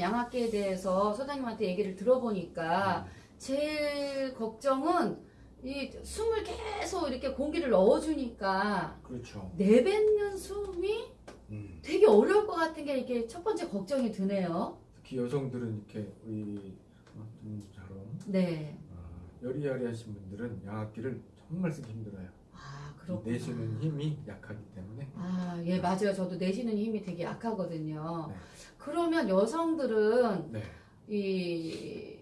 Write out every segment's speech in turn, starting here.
양압기에 대해서 소장님한테 얘기를 들어보니까 제일 걱정은 이 숨을 계속 이렇게 공기를 넣어주니까 그렇죠. 내뱉는 숨이 음. 되게 어려울 것 같은 게 이게 첫 번째 걱정이 드네요. 특히 여성들은 이렇게 우리 분처럼 네. 어, 여리여리하신 분들은 양압기를 정말 쓰기 힘들어요. 아, 이 그렇구나. 내쉬는 힘이 약하기 때문에 아, 예, 맞아요. 저도 내쉬는 힘이 되게 약하거든요. 네. 그러면 여성들은 네. 이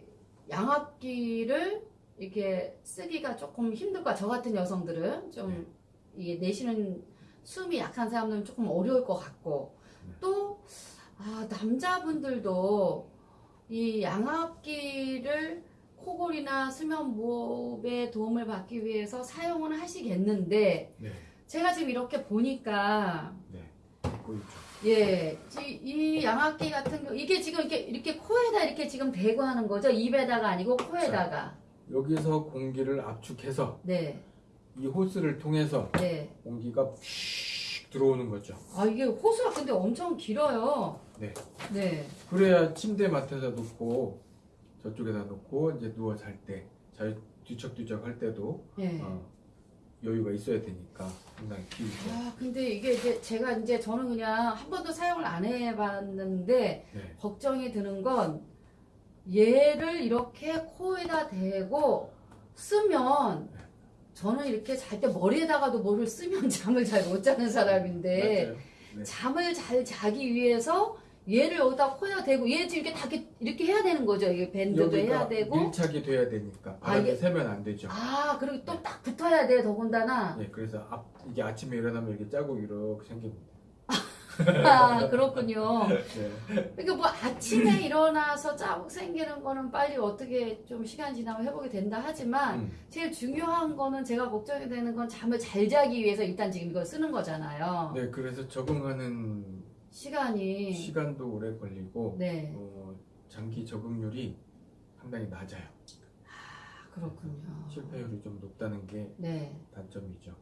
양압기를 이렇게 쓰기가 조금 힘들 거야. 저 같은 여성들은 좀 네. 이 내쉬는 숨이 약한 사람들은 조금 어려울 것 같고 네. 또 아, 남자분들도 이 양압기를 코골이나 수면 무호흡에 도움을 받기 위해서 사용을 하시겠는데 네. 제가 지금 이렇게 보니까 네. 있죠. 예, 이, 이 양압기 같은 경우 이게 지금 이렇게 이렇게 코에다 이렇게 지금 대고 하는 거죠? 입에다가 아니고 코에다가. 여기서 공기를 압축해서 네, 이 호스를 통해서 네. 공기가 휙 들어오는 거죠. 아 이게 호수가 근데 엄청 길어요. 네. 네, 그래야 침대 맡에다 놓고 저쪽에다 놓고 이제 누워 잘 때, 잘 뒤척뒤척 할 때도 네. 어, 여유가 있어야 되니까 상당히 길죠. 아 근데 이게 이제 제가 이제 저는 그냥 한 번도 사용을 안 해봤는데 네. 걱정이 드는 건 얘를 이렇게 코에다 대고 쓰면 저는 이렇게 잘 때 머리에다가도 뭐를 쓰면 잠을 잘 못 자는 사람인데 맞아요. 네. 잠을 잘 자기 위해서 얘를 여기다 코에다 대고 얘 지금 이렇게 다 이렇게, 이렇게 해야 되는 거죠. 이게 밴드도 해야 되고 밀착이 돼야 되니까 아, 바람이 이게- 새면 안 되죠. 아 그리고 또 딱 붙어야 돼 더군다나 예, 그래서 앞, 이게 아침에 일어나면 이렇게 자국 이렇게 생깁니다. 아 그렇군요. 네. 그러니까 뭐 아침에 일어나서 자국 생기는 거는 빨리 어떻게 좀 시간 지나면 회복이 된다 하지만 음, 제일 중요한 거는 제가 걱정이 되는 건 잠을 잘 자기 위해서 일단 지금 이걸 쓰는 거잖아요. 네, 그래서 적응하는 시간이 시간도 오래 걸리고 네 어, 장기 적응률이 상당히 낮아요. 아, 그렇군요. 실패율이 좀 높다는 게 네. 단점이죠.